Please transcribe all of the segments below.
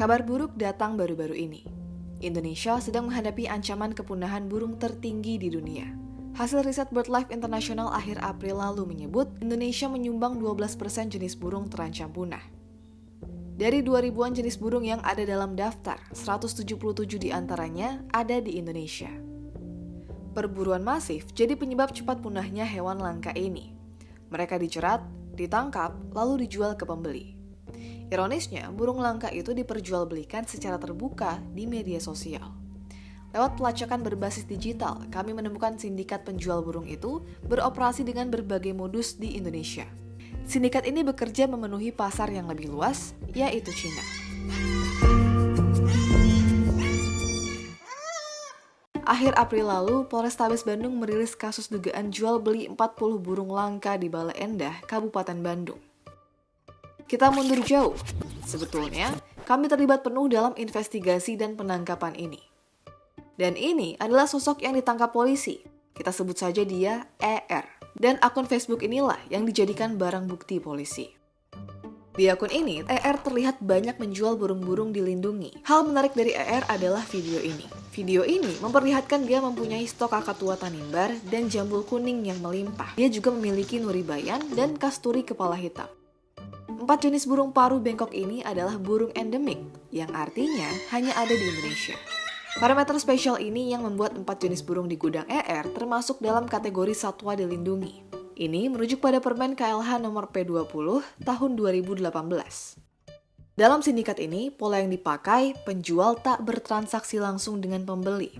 Kabar buruk datang baru-baru ini. Indonesia sedang menghadapi ancaman kepunahan burung tertinggi di dunia. Hasil riset BirdLife International akhir April lalu menyebut Indonesia menyumbang 12% jenis burung terancam punah. Dari 2000-an jenis burung yang ada dalam daftar, 177 di antaranya ada di Indonesia. Perburuan masif jadi penyebab cepat punahnya hewan langka ini. Mereka dicerat, ditangkap, lalu dijual ke pembeli. Ironisnya, burung langka itu diperjualbelikan secara terbuka di media sosial. Lewat pelacakan berbasis digital, kami menemukan sindikat penjual burung itu beroperasi dengan berbagai modus di Indonesia. Sindikat ini bekerja memenuhi pasar yang lebih luas, yaitu Cina. Akhir April lalu, Polrestabes Bandung merilis kasus dugaan jual beli 40 burung langka di Bale Endah, Kabupaten Bandung. Kita mundur jauh. Sebetulnya, kami terlibat penuh dalam investigasi dan penangkapan ini. Dan ini adalah sosok yang ditangkap polisi. Kita sebut saja dia ER. Dan akun Facebook inilah yang dijadikan barang bukti polisi. Di akun ini, ER terlihat banyak menjual burung-burung dilindungi. Hal menarik dari ER adalah video ini. Video ini memperlihatkan dia mempunyai stok tua tanimbar dan jambul kuning yang melimpah. Dia juga memiliki nuribayan dan kasturi kepala hitam. Empat jenis burung paru bengkok ini adalah burung endemik, yang artinya hanya ada di Indonesia. Parameter spesial ini yang membuat empat jenis burung di gudang ER termasuk dalam kategori satwa dilindungi. Ini merujuk pada permen KLH nomor P20 tahun 2018. Dalam sindikat ini, pola yang dipakai penjual tak bertransaksi langsung dengan pembeli.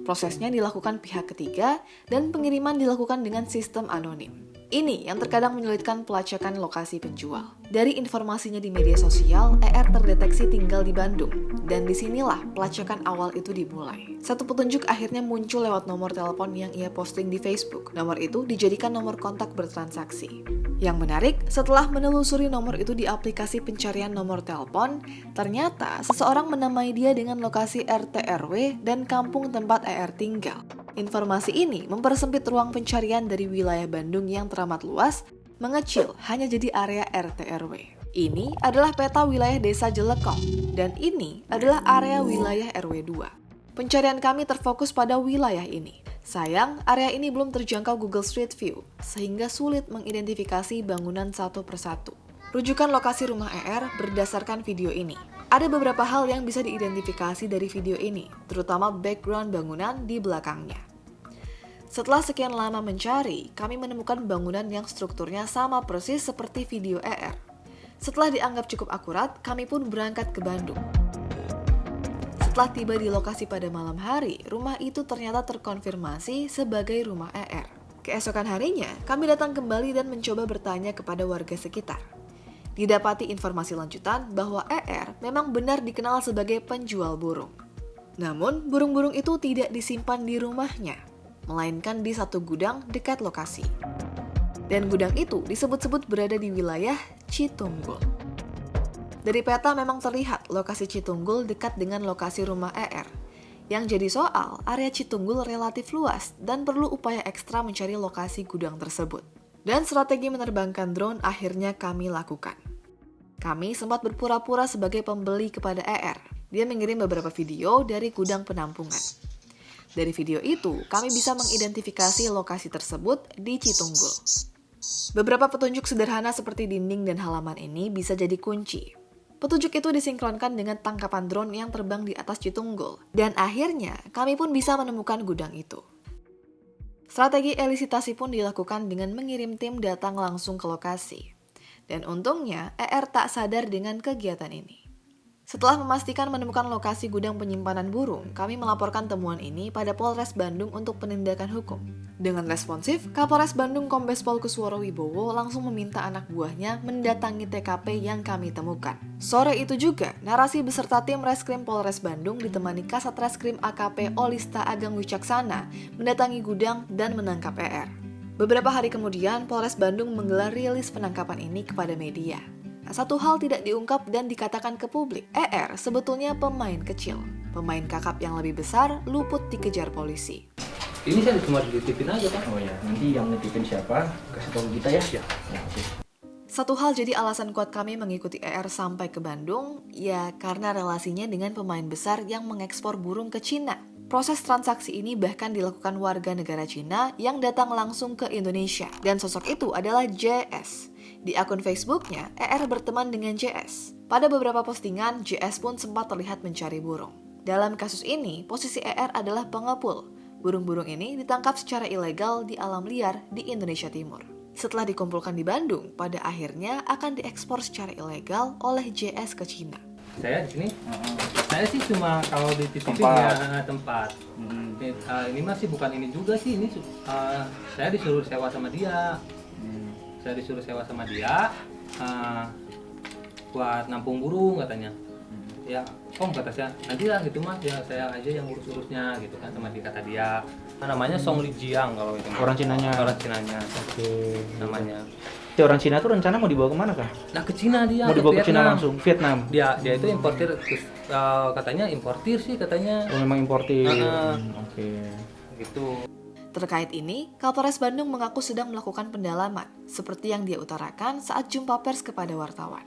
Prosesnya dilakukan pihak ketiga dan pengiriman dilakukan dengan sistem anonim. Ini yang terkadang menyulitkan pelacakan lokasi penjual. Dari informasinya di media sosial, ER terdeteksi tinggal di Bandung, dan di sinilah pelacakan awal itu dimulai. Satu petunjuk akhirnya muncul lewat nomor telepon yang ia posting di Facebook. Nomor itu dijadikan nomor kontak bertransaksi. Yang menarik, setelah menelusuri nomor itu di aplikasi pencarian nomor telepon, ternyata seseorang menamai dia dengan lokasi RT RW dan kampung tempat ER tinggal. Informasi ini mempersempit ruang pencarian dari wilayah Bandung yang teramat luas, mengecil hanya jadi area RT RW. Ini adalah peta wilayah desa Jelekong, dan ini adalah area wilayah RW 2. Pencarian kami terfokus pada wilayah ini. Sayang, area ini belum terjangkau Google Street View, sehingga sulit mengidentifikasi bangunan satu persatu. Rujukan lokasi rumah ER berdasarkan video ini. Ada beberapa hal yang bisa diidentifikasi dari video ini, terutama background bangunan di belakangnya. Setelah sekian lama mencari, kami menemukan bangunan yang strukturnya sama persis seperti video ER. Setelah dianggap cukup akurat, kami pun berangkat ke Bandung. Setelah tiba di lokasi pada malam hari, rumah itu ternyata terkonfirmasi sebagai rumah ER. Keesokan harinya, kami datang kembali dan mencoba bertanya kepada warga sekitar. Didapati informasi lanjutan bahwa ER memang benar dikenal sebagai penjual burung. Namun, burung-burung itu tidak disimpan di rumahnya, melainkan di satu gudang dekat lokasi. Dan gudang itu disebut-sebut berada di wilayah Citunggul. Dari peta memang terlihat lokasi Citunggul dekat dengan lokasi rumah ER. Yang jadi soal, area Citunggul relatif luas dan perlu upaya ekstra mencari lokasi gudang tersebut. Dan strategi menerbangkan drone akhirnya kami lakukan. Kami sempat berpura-pura sebagai pembeli kepada ER. Dia mengirim beberapa video dari gudang penampungan. Dari video itu, kami bisa mengidentifikasi lokasi tersebut di Citunggul. Beberapa petunjuk sederhana seperti dinding dan halaman ini bisa jadi kunci. Petunjuk itu disinkronkan dengan tangkapan drone yang terbang di atas Citunggul. Dan akhirnya, kami pun bisa menemukan gudang itu. Strategi elisitasi pun dilakukan dengan mengirim tim datang langsung ke lokasi. Dan untungnya, ER tak sadar dengan kegiatan ini. Setelah memastikan menemukan lokasi gudang penyimpanan burung, kami melaporkan temuan ini pada Polres Bandung untuk penindakan hukum. Dengan responsif, Kapolres Bandung Kombes Pol Kusworo Wibowo langsung meminta anak buahnya mendatangi TKP yang kami temukan. Sore itu juga, narasi beserta tim Reskrim Polres Bandung ditemani Kasat Reskrim AKP Olista Agang Wicaksana mendatangi gudang dan menangkap ER. Beberapa hari kemudian, Polres Bandung menggelar rilis penangkapan ini kepada media. Satu hal tidak diungkap dan dikatakan ke publik, ER sebetulnya pemain kecil. Pemain kakap yang lebih besar luput dikejar polisi. Ini saya cuma dititipin aja kan? Oh ya, nanti yang nitipin siapa? Kasih tahu kita ya. Ya. Ya, oke. Satu hal jadi alasan kuat kami mengikuti ER sampai ke Bandung, ya karena relasinya dengan pemain besar yang mengekspor burung ke Cina. Proses transaksi ini bahkan dilakukan warga negara Cina yang datang langsung ke Indonesia. Dan sosok itu adalah JS. Di akun Facebooknya, ER berteman dengan JS. Pada beberapa postingan, JS pun sempat terlihat mencari burung. Dalam kasus ini, posisi ER adalah pengepul. Burung-burung ini ditangkap secara ilegal di alam liar di Indonesia Timur. Setelah dikumpulkan di Bandung, pada akhirnya akan diekspor secara ilegal oleh JS ke Cina. Saya di sini, saya sih cuma kalau dititipin Tempat. ya tempat. Hmm. Ini, eh, ini masih bukan ini juga sih, ini eh, saya disuruh sewa sama dia. Hmm. Saya disuruh sewa sama dia eh, buat nampung burung katanya. Ya, om kata saya, nanti lah gitu mas, ya saya aja yang urus-urusnya gitu kan sama dia kata dia. Namanya Song Li Jiang kalau itu. Orang Cinanya. Orang Cinanya Oke. namanya. Si orang Cina tuh rencana mau dibawa ke mana kan? Nah ke Cina dia. mau dibawa ke Cina langsung, Vietnam. Dia dia itu importir eh, katanya importir sih katanya. Oh, memang importir. Hmm, Oke. Gitu. Terkait ini, Kapolres Bandung mengaku sedang melakukan pendalaman, seperti yang dia utarakan saat jumpa pers kepada wartawan.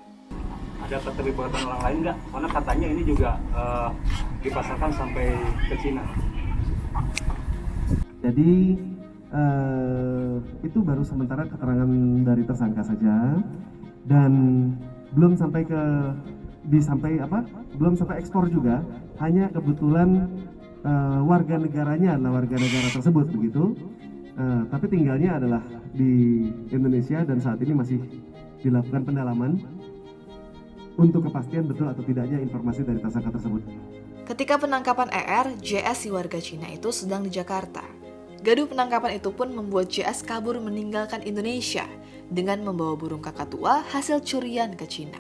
Ada keterlibatan orang lain nggak? Karena katanya ini juga eh, dipasarkan sampai ke Cina. Jadi eh, itu baru sementara keterangan dari tersangka saja dan belum sampai ke disampai apa? Belum sampai ekspor juga. Hanya kebetulan eh, warga negaranya adalah warga negara tersebut begitu. Eh, tapi tinggalnya adalah di Indonesia dan saat ini masih dilakukan pendalaman untuk kepastian betul atau tidaknya informasi dari tersangka tersebut. Ketika penangkapan ER, JS si warga Cina itu sedang di Jakarta. Gaduh penangkapan itu pun membuat JS kabur meninggalkan Indonesia dengan membawa burung kakak tua hasil curian ke Cina.